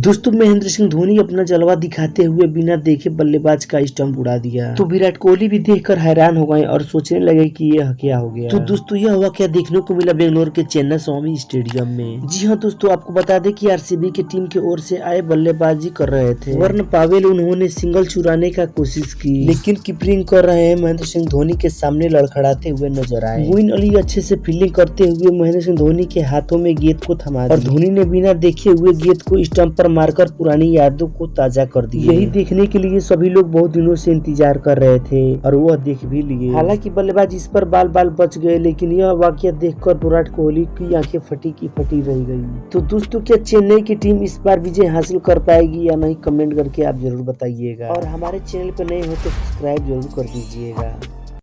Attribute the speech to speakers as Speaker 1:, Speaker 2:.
Speaker 1: दोस्तों महेंद्र सिंह धोनी अपना जलवा दिखाते हुए बिना देखे बल्लेबाज का स्टंप उड़ा दिया। तो विराट कोहली भी देखकर हैरान हो गए और सोचने लगे कि यह क्या हो गया। तो दोस्तों यह हुआ क्या देखने को मिला बेंगलोर के चेन्नई स्वामी स्टेडियम में? जी हाँ दोस्तों आपको बता दें कि आरसीबी की टीम की ओर से आए बल्लेबाजी कर रहे थे। वर्ण पावेल उन्होंने सिंगल चुराने का कोशिश की। लेकिन कीपरिंग कर रहे हैं महेंद्र सिंह धोनी के सामने लड़खड़ाते हुए नज़र आए। मोइन अली अच्छे से फील्डिंग करते हुए महेंद्र सिंह धोनी के हाथों में गेंद को थमा और धोनी ने बिना देखे हुए गेंद को स्टम्प पर मारकर पुरानी यादों को ताज़ा कर दिया यही देखने के लिए सभी लोग बहुत दिनों से इंतज़ार कर रहे थे और वह देख भी लिए। हालाँकि बल्लेबाज इस पर बाल बाल बच गए लेकिन यह वाक्य देखकर विराट कोहली की आँखें फटी की फटी रह गई। तो दोस्तों क्या चेन्नई की टीम इस बार विजय हासिल कर पाएगी या नहीं कमेंट करके आप ज़रूर बताइएगा। और हमारे चैनल पर नए हो तो सब्सक्राइब ज़रूर कर दीजिएगा।